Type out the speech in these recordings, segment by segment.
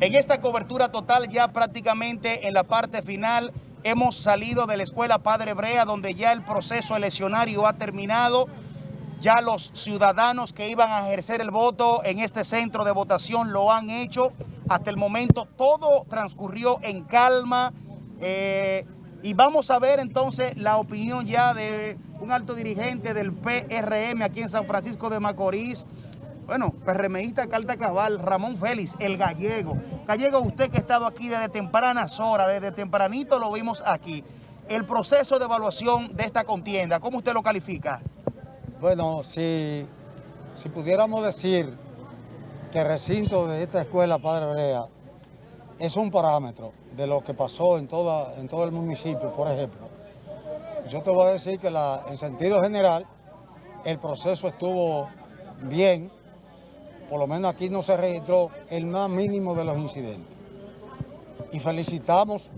En esta cobertura total ya prácticamente en la parte final hemos salido de la escuela Padre Brea donde ya el proceso eleccionario ha terminado. Ya los ciudadanos que iban a ejercer el voto en este centro de votación lo han hecho. Hasta el momento todo transcurrió en calma. Eh, y vamos a ver entonces la opinión ya de un alto dirigente del PRM aquí en San Francisco de Macorís, bueno, PRMista Carta Cabal, Ramón Félix, el gallego. Gallego, usted que ha estado aquí desde tempranas horas, desde tempranito lo vimos aquí. El proceso de evaluación de esta contienda, ¿cómo usted lo califica? Bueno, si, si pudiéramos decir que el recinto de esta escuela Padre Brea es un parámetro de lo que pasó en, toda, en todo el municipio, por ejemplo, yo te voy a decir que en sentido general el proceso estuvo bien, por lo menos aquí no se registró el más mínimo de los incidentes. Y felicitamos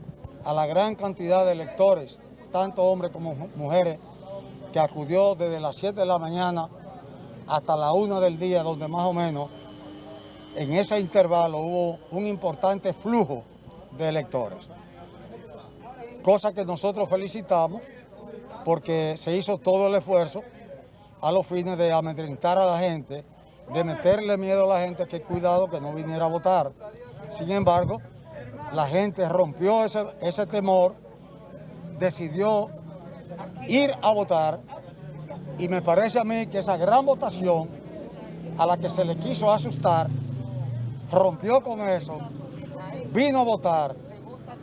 a la gran cantidad de electores, tanto hombres como mujeres, que acudió desde las 7 de la mañana hasta la 1 del día, donde más o menos en ese intervalo hubo un importante flujo de electores. Cosa que nosotros felicitamos porque se hizo todo el esfuerzo a los fines de amedrentar a la gente de meterle miedo a la gente que cuidado que no viniera a votar. Sin embargo, la gente rompió ese, ese temor, decidió ir a votar y me parece a mí que esa gran votación a la que se le quiso asustar, rompió con eso, vino a votar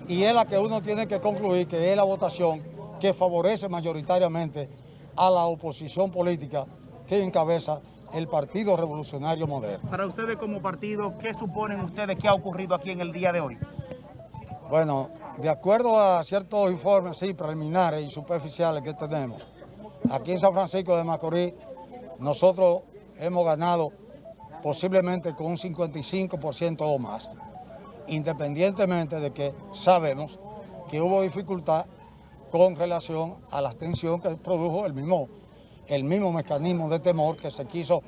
y es la que uno tiene que concluir que es la votación que favorece mayoritariamente a la oposición política que encabeza el Partido Revolucionario Moderno. Para ustedes como partido, ¿qué suponen ustedes que ha ocurrido aquí en el día de hoy? Bueno, de acuerdo a ciertos informes sí, preliminares y superficiales que tenemos, aquí en San Francisco de Macorís, nosotros hemos ganado posiblemente con un 55% o más, independientemente de que sabemos que hubo dificultad con relación a la abstención que produjo el mismo el mismo mecanismo de temor que se quiso,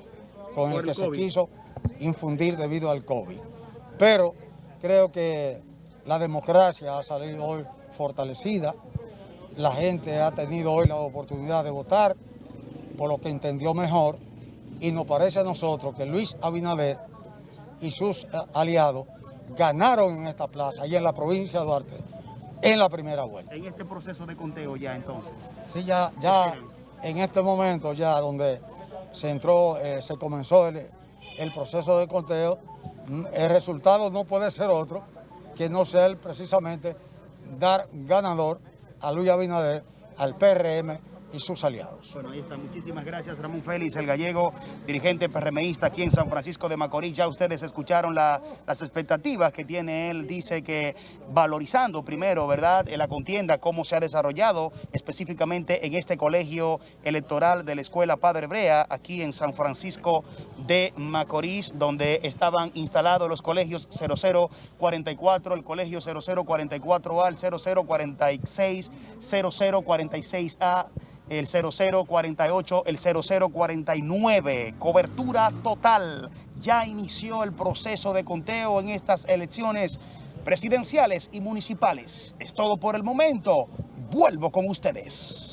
con el, que se quiso infundir debido al COVID. Pero creo que la democracia ha salido hoy fortalecida, la gente ha tenido hoy la oportunidad de votar por lo que entendió mejor y nos parece a nosotros que Luis Abinader y sus eh, aliados ganaron en esta plaza y en la provincia de Duarte en la primera vuelta. En este proceso de conteo ya entonces. Sí, ya, ya en este momento ya donde se entró, eh, se comenzó el, proceso de conteo, mm, el resultado no puede ser otro que no ser precisamente dar ganador a Luis Abinader, al PRM y sus aliados. Bueno, ahí está. Muchísimas gracias, Ramón Félix, el gallego, dirigente PRMista aquí en San Francisco de Macorís. Ya ustedes escucharon las expectativas que tiene él. Dice que valorizando primero, ¿verdad?, la contienda, cómo se ha desarrollado específicamente en este colegio electoral de la Escuela Padre Brea, aquí en San Francisco de Macorís, donde estaban instalados los colegios 0044, el colegio 0044A, el 0046, 0046A, el 0048, el 0049. Cobertura total. Ya inició el proceso de conteo en estas elecciones presidenciales y municipales. Es todo por el momento. Vuelvo con ustedes.